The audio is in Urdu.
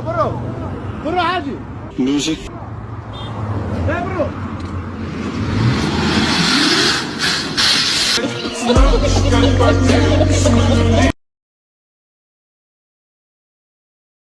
برو برو برو عادي music. لا برو Smoke,